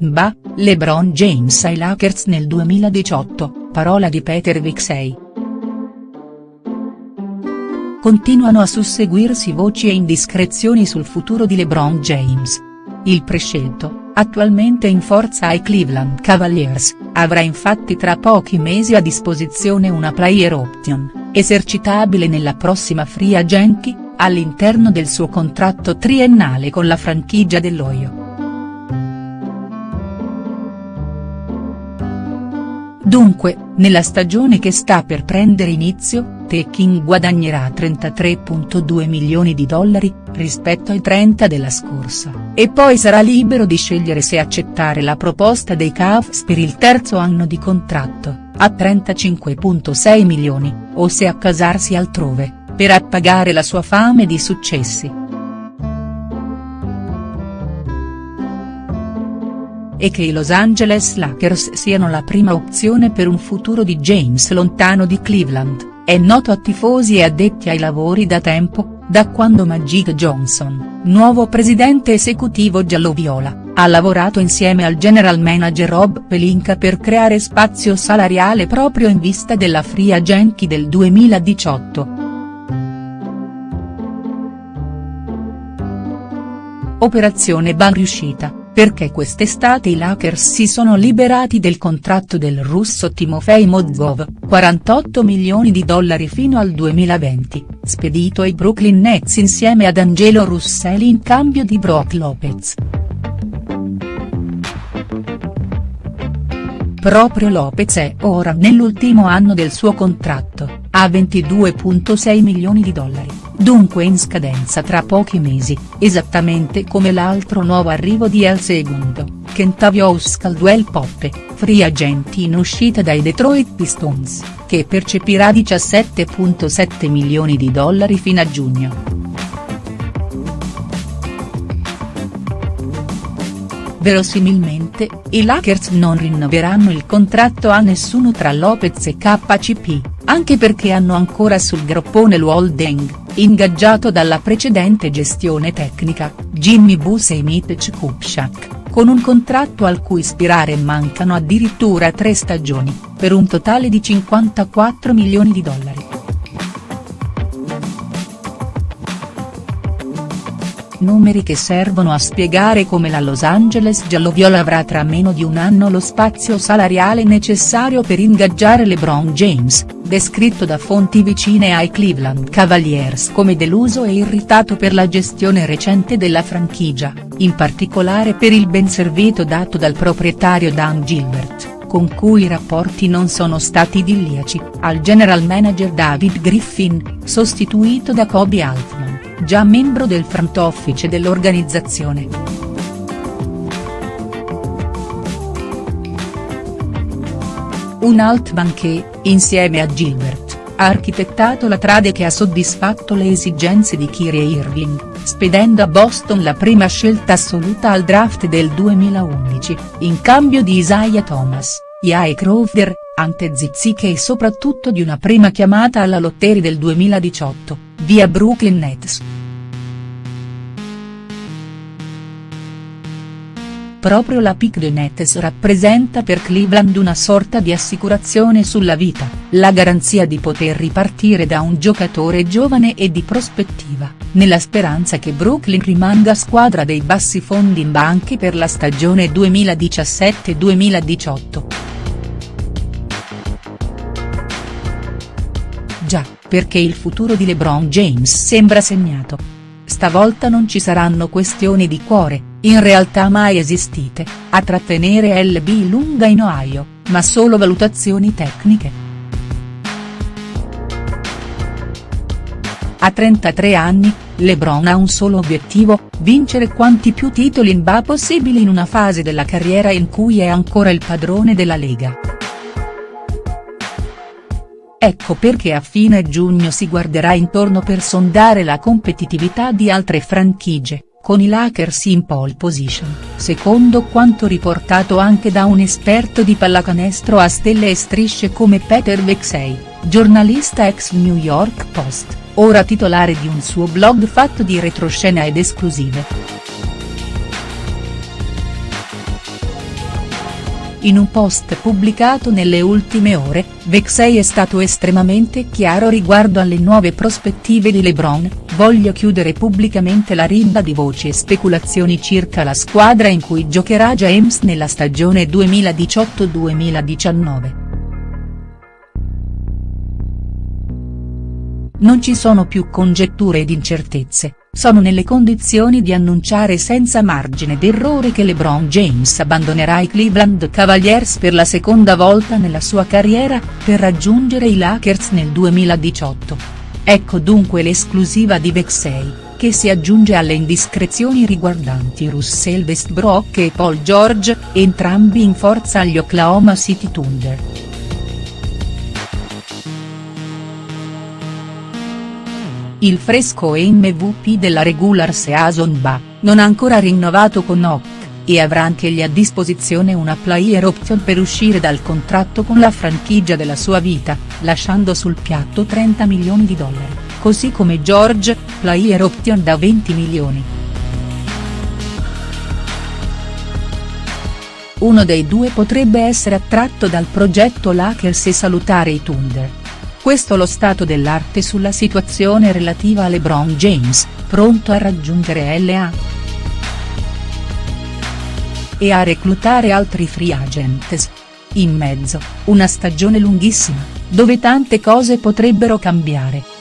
Bah, LeBron James ai Lakers nel 2018, parola di Peter Vixey. Continuano a susseguirsi voci e indiscrezioni sul futuro di LeBron James. Il prescelto, attualmente in forza ai Cleveland Cavaliers, avrà infatti tra pochi mesi a disposizione una player option, esercitabile nella prossima free agency, all'interno del suo contratto triennale con la franchigia dell'Oio. Dunque, nella stagione che sta per prendere inizio, Tekin guadagnerà 33.2 milioni di dollari, rispetto ai 30 della scorsa, e poi sarà libero di scegliere se accettare la proposta dei Cavs per il terzo anno di contratto, a 35.6 milioni, o se accasarsi altrove, per appagare la sua fame di successi. E che i Los Angeles Lakers siano la prima opzione per un futuro di James lontano di Cleveland, è noto a tifosi e addetti ai lavori da tempo, da quando Magic Johnson, nuovo presidente esecutivo giallo-viola, ha lavorato insieme al general manager Rob Pelinka per creare spazio salariale proprio in vista della free agency del 2018. Operazione ban riuscita perché quest'estate i Lakers si sono liberati del contratto del russo Timofey Mozgov, 48 milioni di dollari fino al 2020, spedito ai Brooklyn Nets insieme ad Angelo Russelli in cambio di Brock Lopez. Proprio Lopez è ora nell'ultimo anno del suo contratto, a 22.6 milioni di dollari, dunque in scadenza tra pochi mesi, esattamente come l'altro nuovo arrivo di El Segundo, Kentavious Caldwell Poppe, free agent in uscita dai Detroit Pistons, che percepirà 17.7 milioni di dollari fino a giugno. Verosimilmente, i Lakers non rinnoveranno il contratto a nessuno tra Lopez e KCP, anche perché hanno ancora sul groppone Luol Deng, ingaggiato dalla precedente gestione tecnica, Jimmy Bus e Mitch Kupchak, con un contratto al cui ispirare mancano addirittura tre stagioni, per un totale di 54 milioni di dollari. Numeri che servono a spiegare come la Los Angeles gialloviola avrà tra meno di un anno lo spazio salariale necessario per ingaggiare LeBron James, descritto da fonti vicine ai Cleveland Cavaliers come deluso e irritato per la gestione recente della franchigia, in particolare per il ben servito dato dal proprietario Dan Gilbert con cui i rapporti non sono stati idilliaci, al general manager David Griffin, sostituito da Kobe Altman già membro del front office dell'organizzazione. Un Altman che, insieme a Gilbert, ha architettato la trade che ha soddisfatto le esigenze di Kyrie Irving, spedendo a Boston la prima scelta assoluta al draft del 2011, in cambio di Isaiah Thomas, Jae Crowder, Ante Ziziche e soprattutto di una prima chiamata alla lotteria del 2018 via Brooklyn Nets. Proprio la pick dei Nets rappresenta per Cleveland una sorta di assicurazione sulla vita, la garanzia di poter ripartire da un giocatore giovane e di prospettiva, nella speranza che Brooklyn rimanga squadra dei bassi fondi in banchi per la stagione 2017-2018. Perché il futuro di LeBron James sembra segnato. Stavolta non ci saranno questioni di cuore, in realtà mai esistite, a trattenere LB lunga in Ohio, ma solo valutazioni tecniche. A 33 anni, LeBron ha un solo obiettivo, vincere quanti più titoli in NBA possibili in una fase della carriera in cui è ancora il padrone della Lega. Ecco perché a fine giugno si guarderà intorno per sondare la competitività di altre franchigie, con i Lakers in pole position, secondo quanto riportato anche da un esperto di pallacanestro a stelle e strisce come Peter Vexey, giornalista ex New York Post, ora titolare di un suo blog fatto di retroscena ed esclusive. In un post pubblicato nelle ultime ore, Vexey è stato estremamente chiaro riguardo alle nuove prospettive di LeBron, voglio chiudere pubblicamente la rimba di voci e speculazioni circa la squadra in cui giocherà James nella stagione 2018-2019. Non ci sono più congetture ed incertezze, sono nelle condizioni di annunciare senza margine d'errore che LeBron James abbandonerà i Cleveland Cavaliers per la seconda volta nella sua carriera, per raggiungere i Lakers nel 2018. Ecco dunque l'esclusiva di Vexey, che si aggiunge alle indiscrezioni riguardanti Russell Westbrook e Paul George, entrambi in forza agli Oklahoma City Thunder. Il fresco MVP della regular season ba, non ancora rinnovato con Oak, e avrà anch'egli a disposizione una player option per uscire dal contratto con la franchigia della sua vita, lasciando sul piatto 30 milioni di dollari, così come George, player option da 20 milioni. Uno dei due potrebbe essere attratto dal progetto Lakers e salutare i Thunder. Questo lo stato dell'arte sulla situazione relativa a LeBron James, pronto a raggiungere LA. E a reclutare altri free agents. In mezzo, una stagione lunghissima, dove tante cose potrebbero cambiare.